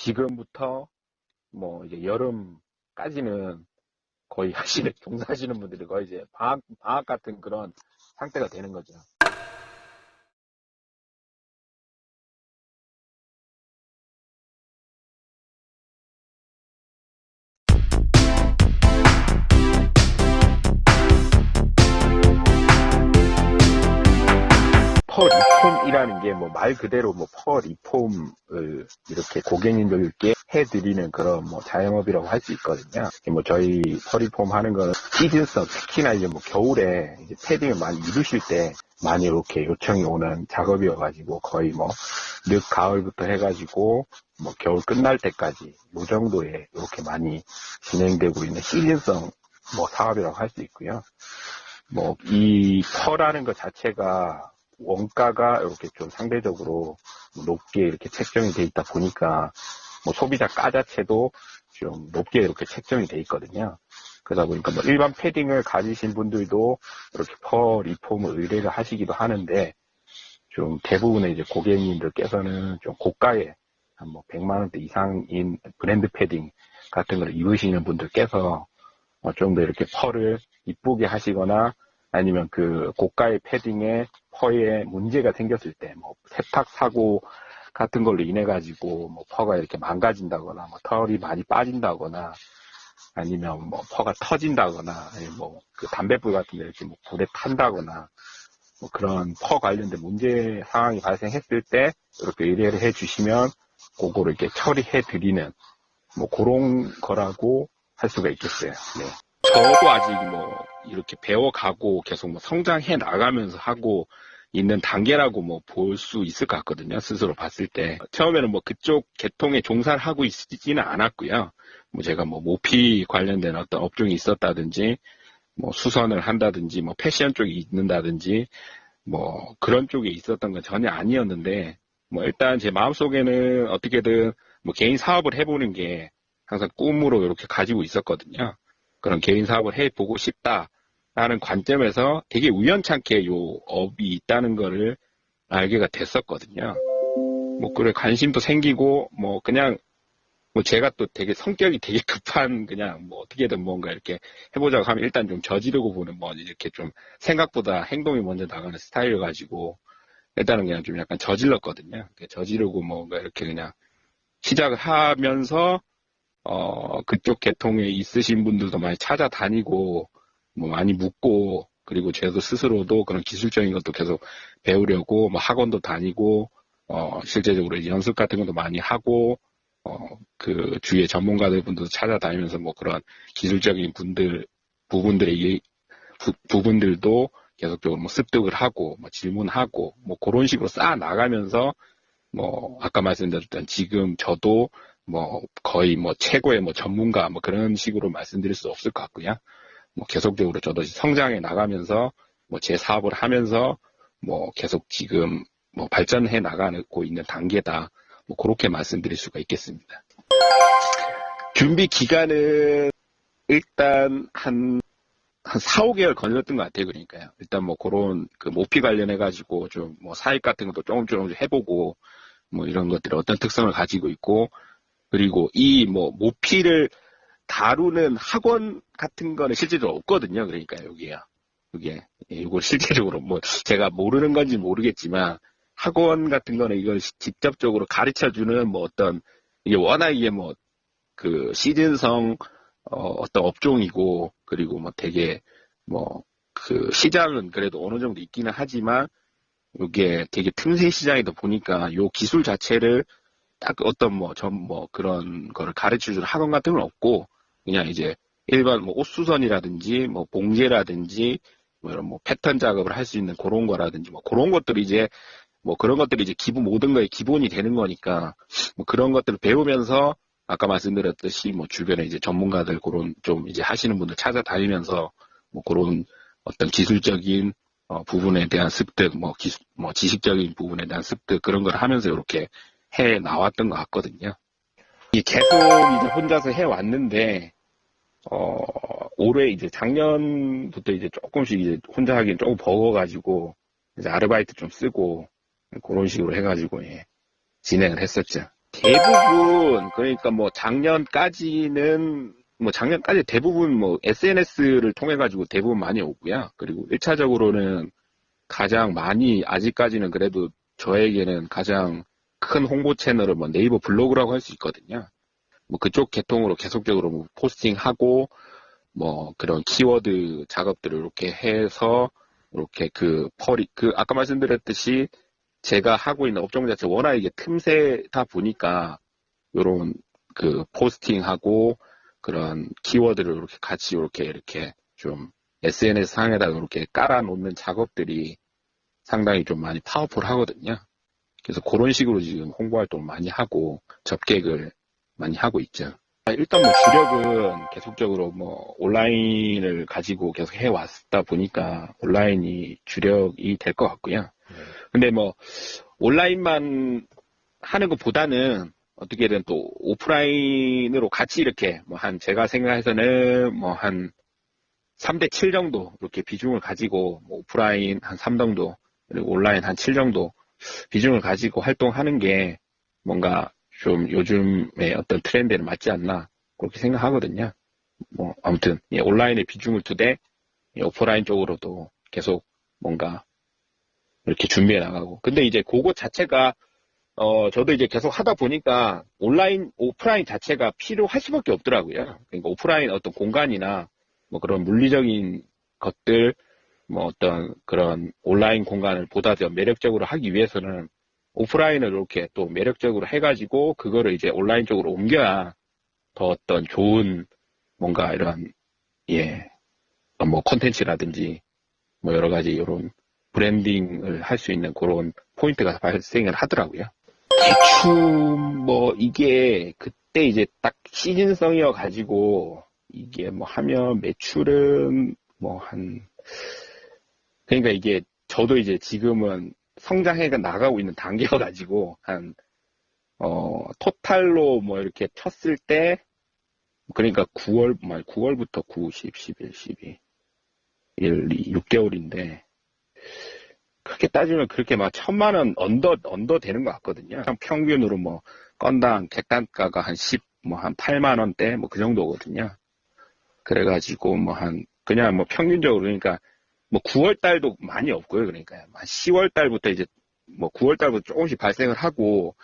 지금부터 뭐 이제 여름까지는 거의 하시는 종사하시는 분들이 거의 이제 방학 방학 같은 그런 상태가 되는 거죠. 폼이라는 게 뭐 말 그대로 뭐 펄 리폼을 이렇게 고객님들께 해드리는 그런 뭐 자영업이라고 할 수 있거든요. 뭐 저희 펄 리폼 하는 거는 시즌성 특히나 이제 뭐 겨울에 이제 패딩을 많이 입으실 때 많이 이렇게 요청이 오는 작업이어가지고 거의 뭐 늦 가을부터 해가지고 뭐 겨울 끝날 때까지 요 정도에 이렇게 많이 진행되고 있는 시즌성 뭐 사업이라고 할 수 있고요. 뭐이 펄하는 것 자체가 원가가 이렇게 좀 상대적으로 높게 이렇게 책정이 돼 있다 보니까 뭐 소비자 가 자체도 좀 높게 이렇게 책정이 돼 있거든요. 그러다 보니까 뭐 일반 패딩을 가지신 분들도 이렇게 펄 리폼을 의뢰를 하시기도 하는데 좀 대부분의 이제 고객님들께서는 좀 고가의 한뭐 100만 원대 이상인 브랜드 패딩 같은 걸 입으시는 분들께서 어, 좀더 이렇게 펄을 이쁘게 하시거나 아니면 그 고가의 패딩에 펄에 문제가 생겼을 때 뭐 세탁 사고 같은 걸로 인해 가지고 뭐 펄가 이렇게 망가진다거나 뭐 털이 많이 빠진다거나 아니면 뭐 펄가 터진다거나 아니면 뭐 그 담배불 같은 데 이렇게 뭐 불에 탄다거나 뭐 그런 펄 관련된 문제 상황이 발생했을 때 이렇게 의뢰를 해 주시면 그거를 이렇게 처리해 드리는 뭐 그런 거라고 할 수가 있겠어요. 네. 저도 아직 뭐 이렇게 배워가고 계속 뭐 성장해 나가면서 하고 있는 단계라고 뭐 볼 수 있을 것 같거든요. 스스로 봤을 때. 처음에는 뭐 그쪽 계통에 종사를 하고 있지는 않았고요. 뭐 제가 뭐 모피 관련된 어떤 업종이 있었다든지 뭐 수선을 한다든지 뭐 패션 쪽이 있는다든지 뭐 그런 쪽에 있었던 건 전혀 아니었는데 뭐 일단 제 마음속에는 어떻게든 뭐 개인 사업을 해보는 게 항상 꿈으로 이렇게 가지고 있었거든요. 그런 개인 사업을 해보고 싶다라는 관점에서 되게 우연찮게 요 업이 있다는 거를 알게가 됐었거든요. 뭐 그래 관심도 생기고 뭐 그냥 뭐 제가 또 되게 성격이 되게 급한 그냥 뭐 어떻게든 뭔가 이렇게 해보자고 하면 일단 좀 저지르고 보는 뭐 이렇게 좀 생각보다 행동이 먼저 나가는 스타일을 가지고 일단은 그냥 좀 약간 저질렀거든요. 저지르고 뭔가 이렇게 그냥 시작을 하면서 어, 그쪽 계통에 있으신 분들도 많이 찾아다니고, 뭐 많이 묻고, 그리고 저도 스스로도 그런 기술적인 것도 계속 배우려고, 뭐 학원도 다니고, 어, 실제적으로 연습 같은 것도 많이 하고, 어, 그 주위에 전문가들 분들도 찾아다니면서 뭐 그런 기술적인 분들, 부분들의, 부, 부분들도 계속적으로 뭐 습득을 하고, 뭐 질문하고, 뭐 그런 식으로 쌓아 나가면서, 뭐, 아까 말씀드렸던 지금 저도 뭐 거의 뭐 최고의 뭐 전문가 뭐 그런 식으로 말씀드릴 수 없을 것 같고요. 뭐 계속적으로 저도 성장해 나가면서 뭐 제 사업을 하면서 뭐 계속 지금 뭐 발전해 나가고 있는 단계다. 뭐 그렇게 말씀드릴 수가 있겠습니다. 준비 기간은 일단 한, 한 4, 5개월 걸렸던 것 같아요. 그러니까요. 일단 뭐 그런 그 모피 관련해가지고 좀 뭐 사익 같은 것도 조금 조금 해보고 뭐 이런 것들이 어떤 특성을 가지고 있고 그리고 이 뭐 모피를 다루는 학원 같은 거는 실제로 없거든요. 그러니까 여기야. 이게 이걸 실제적으로 뭐 제가 모르는 건지 모르겠지만 학원 같은 거는 이걸 직접적으로 가르쳐 주는 뭐 어떤 이게 워낙 이게 뭐 그 시즌성 어, 떤 업종이고 그리고 뭐 되게 뭐 그 시장은 그래도 어느 정도 있기는 하지만 이게 되게 틈새 시장이다 보니까 요 기술 자체를 딱 어떤 뭐, 전, 뭐, 그런 거를 가르쳐 주는 학원 같은 건 없고, 그냥 이제 일반 뭐 옷수선이라든지, 뭐, 봉제라든지, 뭐 이런 뭐 패턴 작업을 할 수 있는 그런 거라든지, 뭐 그런 것들이 이제, 뭐 그런 것들이 이제 기본, 모든 거에 기본이 되는 거니까, 뭐 그런 것들을 배우면서, 아까 말씀드렸듯이 뭐 주변에 이제 전문가들 그런 좀 이제 하시는 분들 찾아다니면서, 뭐 그런 어떤 기술적인 어, 부분에 대한 습득, 뭐 기술, 뭐 지식적인 부분에 대한 습득 그런 걸 하면서 이렇게 해 나왔던 것 같거든요. 계속 이제 혼자서 해 왔는데, 어, 올해 이제 작년부터 이제 조금씩 이제 혼자 하기엔 조금 버거가지고, 이제 아르바이트 좀 쓰고, 그런 식으로 해가지고, 예, 진행을 했었죠. 대부분 그러니까 뭐 작년까지는 뭐 작년까지 대부분 뭐 SNS를 통해 가지고 대부분 많이 오고요. 그리고 1차적으로는 가장 많이 아직까지는 그래도 저에게는 가장 큰 홍보 채널은 뭐 네이버 블로그라고 할 수 있거든요. 뭐 그쪽 계통으로 계속적으로 뭐 포스팅하고 뭐 그런 키워드 작업들을 이렇게 해서 이렇게 그 펄이 그 아까 말씀드렸듯이 제가 하고 있는 업종 자체 워낙 이게 틈새다 보니까 요런 그 posting하고 그런 키워드를 이렇게 같이 이렇게 이렇게 좀 SNS 상에다가 이렇게 깔아 놓는 작업들이 상당히 좀 많이 파워풀 하거든요. 그래서 그런 식으로 지금 홍보 활동을 많이 하고 접객을 많이 하고 있죠. 일단 뭐 주력은 계속적으로 뭐 온라인을 가지고 계속 해왔다 보니까 온라인이 주력이 될 것 같고요. 근데 뭐 온라인만 하는 것보다는 어떻게든 또 오프라인으로 같이 이렇게 뭐 한 제가 생각해서는 뭐 한 3대 7 정도 이렇게 비중을 가지고 뭐 오프라인 한 3 정도 그리고 온라인 한 7 정도 비중을 가지고 활동하는 게 뭔가 좀 요즘의 어떤 트렌드에 맞지 않나 그렇게 생각하거든요. 뭐 아무튼 예, 온라인에 비중을 두되 예, 오프라인 쪽으로도 계속 뭔가 이렇게 준비해 나가고 근데 이제 그것 자체가 어 저도 이제 계속 하다 보니까 온라인 오프라인 자체가 필요할 수밖에 없더라고요. 그러니까 오프라인 어떤 공간이나 뭐 그런 물리적인 것들 뭐 어떤 그런 온라인 공간을 보다 더 매력적으로 하기 위해서는 오프라인을 이렇게 또 매력적으로 해가지고 그거를 이제 온라인 쪽으로 옮겨야 더 어떤 좋은 뭔가 이런 예뭐 컨텐츠라든지 뭐 여러 가지 이런 branding을 할 수 있는 그런 포인트가 발생을 하더라고요. 대충 뭐 이게 그때 이제 딱 시즌성이어 가지고 이게 뭐 하면 매출은 뭐한 그러니까 이게 저도 이제 지금은 성장해가 나가고 있는 단계여 가지고 한 어, 토탈로 뭐 이렇게 쳤을 때 그러니까 9월 말 9월부터 9, 10, 11, 12 1, 2, 6개월인데 그렇게 따지면 그렇게 막 천만 원 under under 되는 것 같거든요. 평균으로 뭐 건당 객단가가 한 10, 뭐 한 8만 원대 뭐 그 정도거든요. 그래가지고 뭐 한 그냥 뭐 평균적으로 그러니까 뭐 9월 달도 많이 없고요. 그러니까 한 10월 달부터 이제 뭐 9월 달부터 조금씩 발생을 하고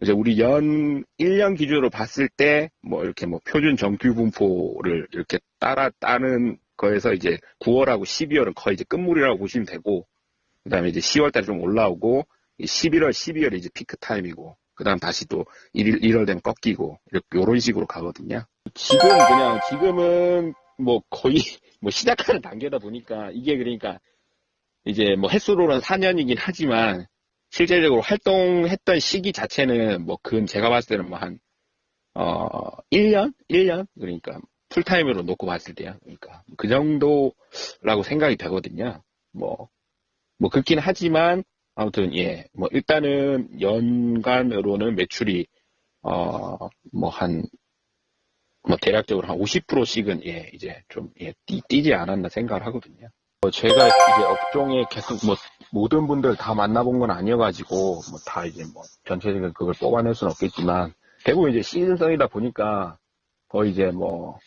이제 우리 연 1년 기준으로 봤을 때 뭐 이렇게 뭐 표준 정규 분포를 이렇게 따라 따는 거에서 이제 9월하고 12월은 거의 이제 끝물이라고 보시면 되고 그다음에 이제 10월 달에 좀 올라오고 11월, 12월이 이제 피크 타임이고 그다음 다시 또 1월, 1월 되면 꺾이고 이런 식으로 가거든요. 지금 그냥 지금은 뭐 거의 뭐 시작하는 단계다 보니까 이게 그러니까 이제 뭐 횟수로는 4년이긴 하지만 실제적으로 활동했던 시기 자체는 뭐 근 제가 봤을 때는 뭐 한 어 1년? 1년? 그러니까 풀타임으로 놓고 봤을 때야. 그러니까 그 정도라고 생각이 되거든요. 뭐, 뭐 그렇긴 하지만 아무튼 예, 뭐 일단은 연간으로는 매출이 어 뭐 한 뭐 대략적으로 한 50%씩은 예 이제 좀 예, 뛰, 뛰지 않았나 생각을 하거든요. 뭐 제가 이제 업종에 계속 뭐 모든 분들 다 만나본 건 아니어가지고 뭐 다 이제 뭐 전체적인 그걸 뽑아낼 수는 없겠지만 대부분 이제 시즌성이다 보니까 거의 이제 뭐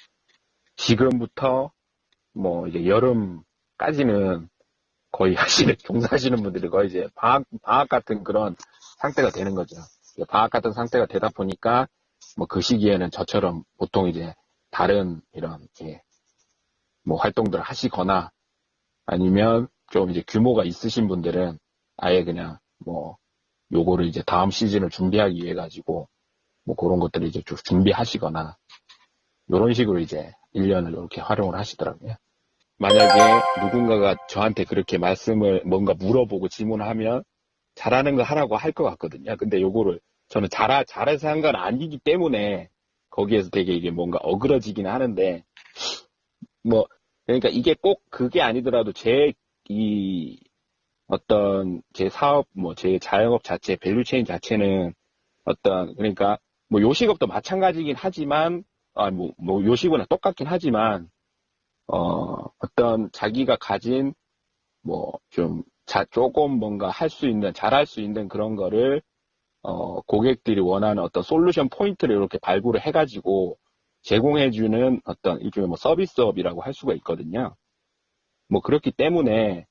지금부터 뭐 이제 여름까지는 거의 하시는 종사하시는 분들이 거의 이제 방학 방학 같은 그런 상태가 되는 거죠. 방학 같은 상태가 되다 보니까 뭐 그 시기에는 저처럼 보통 이제 다른 이런 예, 뭐 활동들을 하시거나 아니면 좀 이제 규모가 있으신 분들은 아예 그냥 뭐 요거를 이제 다음 시즌을 준비하기 위해 가지고 뭐 그런 것들을 이제 좀 준비하시거나 이런 식으로 이제 1년을 이렇게 활용을 하시더라고요. 만약에 누군가가 저한테 그렇게 말씀을 뭔가 물어보고 질문하면 잘하는 거 하라고 할 것 같거든요. 근데 요거를 저는 잘, 잘해서 한 건 아니기 때문에 거기에서 되게 이게 뭔가 어그러지긴 하는데 뭐 그러니까 이게 꼭 그게 아니더라도 제 이 어떤 제 사업 뭐 제 자영업 자체 value chain 자체는 어떤 그러니까 뭐 요식업도 마찬가지긴 하지만 아뭐 뭐 요식은 똑같긴 하지만 어 어떤 자기가 가진 뭐좀 조금 뭔가 할 수 있는 잘할 수 있는 그런 거를 어, 고객들이 원하는 어떤 솔루션 포인트를 이렇게 발굴을 해가지고 제공해주는 어떤 일종의 뭐 서비스업이라고 할 수가 있거든요. 뭐 그렇기 때문에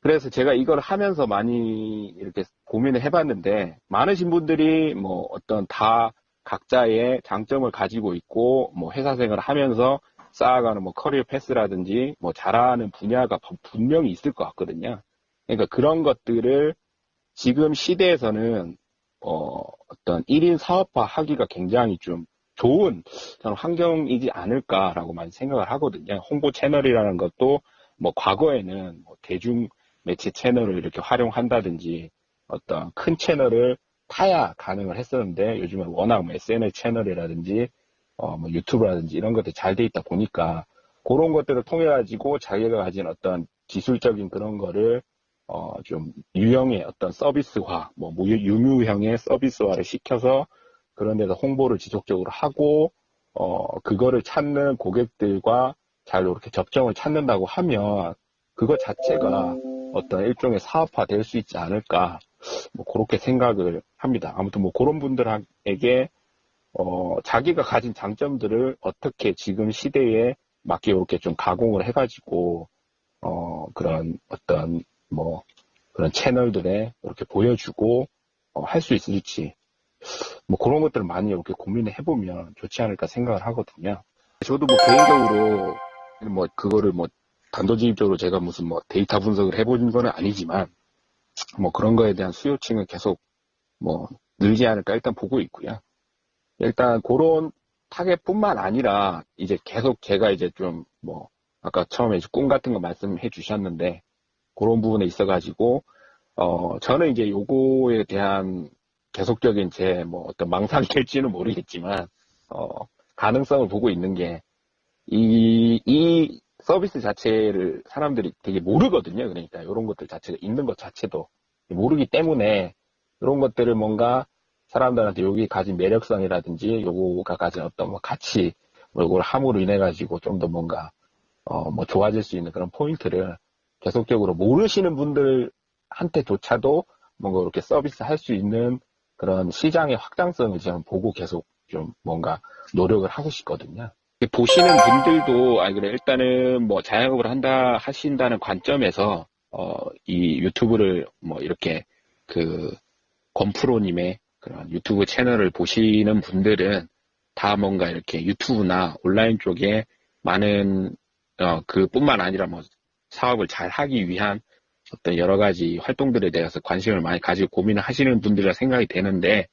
그래서 제가 이걸 하면서 많이 이렇게 고민을 해봤는데 많으신 분들이 뭐 어떤 다 각자의 장점을 가지고 있고 뭐 회사 생활을 하면서 쌓아가는 뭐 커리어 패스라든지 뭐 잘하는 분야가 분명히 있을 것 같거든요. 그러니까 그런 것들을 지금 시대에서는 어, 어떤 1인 사업화 하기가 굉장히 좀 좋은 환경이지 않을까라고 많이 생각을 하거든요. 홍보 채널이라는 것도 뭐 과거에는 뭐 대중 매체 채널을 이렇게 활용한다든지 어떤 큰 채널을 타야 가능을 했었는데 요즘은 워낙 뭐 SNS 채널이라든지 어, 뭐 유튜브라든지 이런 것들이 잘 돼 있다 보니까 그런 것들을 통해 가지고 자기가 가진 어떤 기술적인 그런 거를 어, 좀 유형의 어떤 서비스화, 뭐 유무형의 서비스화를 시켜서 그런 데서 홍보를 지속적으로 하고 어, 그거를 찾는 고객들과 잘 이렇게 접점을 찾는다고 하면 그거 자체가 어떤 일종의 사업화 될 수 있지 않을까 뭐 그렇게 생각을 합니다. 아무튼 뭐 그런 분들에게 어, 자기가 가진 장점들을 어떻게 지금 시대에 맞게 이렇게 좀 가공을 해가지고 어, 그런 어떤 뭐 그런 채널들에 이렇게 보여주고 어, 할 수 있을지 뭐 그런 것들을 많이 이렇게 고민을 해보면 좋지 않을까 생각을 하거든요. 저도 뭐 개인적으로 뭐 그거를 뭐 단도직입적으로 제가 무슨 뭐 데이터 분석을 해본 건 아니지만 뭐 그런 거에 대한 수요층은 계속 뭐 늘지 않을까 일단 보고 있고요. 일단 그런 타겟뿐만 아니라 이제 계속 제가 이제 좀 뭐 아까 처음에 꿈 같은 거 말씀해 주셨는데 그런 부분에 있어가지고 어 저는 이제 요거에 대한 계속적인 제 뭐 어떤 망상이 될지는 모르겠지만 어 가능성을 보고 있는 게 이, 이 서비스 자체를 사람들이 되게 모르거든요. 그러니까 이런 것들 자체가 있는 것 자체도 모르기 때문에 이런 것들을 뭔가 사람들한테 여기 가진 매력성이라든지 요거가 가진 어떤 뭐 가치 뭐 이걸 함으로 인해 가지고 좀 더 뭔가 어 뭐 좋아질 수 있는 그런 포인트를 계속적으로 모르시는 분들한테조차도 뭔가 이렇게 서비스 할 수 있는 그런 시장의 확장성을 지금 보고 계속 좀 뭔가 노력을 하고 싶거든요. 보시는 분들도 아 그래 일단은 뭐 자영업을 한다 하신다는 관점에서 어 이 유튜브를 뭐 이렇게 그 권프로님의 그런 유튜브 채널을 보시는 분들은 다 뭔가 이렇게 유튜브나 온라인 쪽에 많은 어 그 뿐만 아니라 뭐 사업을 잘 하기 위한 어떤 여러 가지 활동들에 대해서 관심을 많이 가지고 고민을 하시는 분들이라 생각이 되는데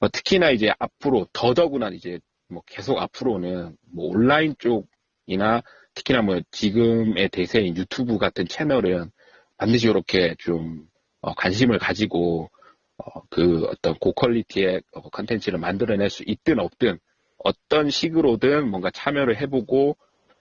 어 특히나 이제 앞으로 더더구나 이제 뭐 계속 앞으로는 뭐 온라인 쪽이나 특히나 뭐 지금의 대세인 유튜브 같은 채널은 반드시 이렇게 좀 어, 관심을 가지고 어, 그 어떤 고퀄리티의 어, 컨텐츠를 만들어낼 수 있든 없든 어떤 식으로든 뭔가 참여를 해보고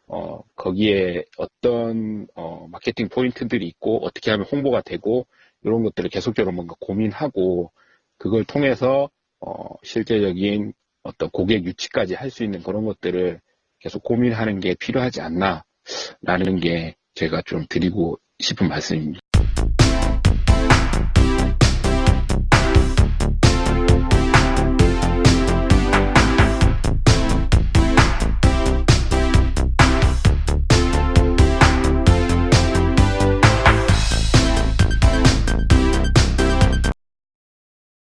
어, 거기에 어떤 어, 마케팅 포인트들이 있고 어떻게 하면 홍보가 되고 이런 것들을 계속적으로 뭔가 고민하고 그걸 통해서 어, 실제적인 어떤 고객 유치까지 할 수 있는 그런 것들을 계속 고민하는 게 필요하지 않나라는 게 제가 좀 드리고 싶은 말씀입니다.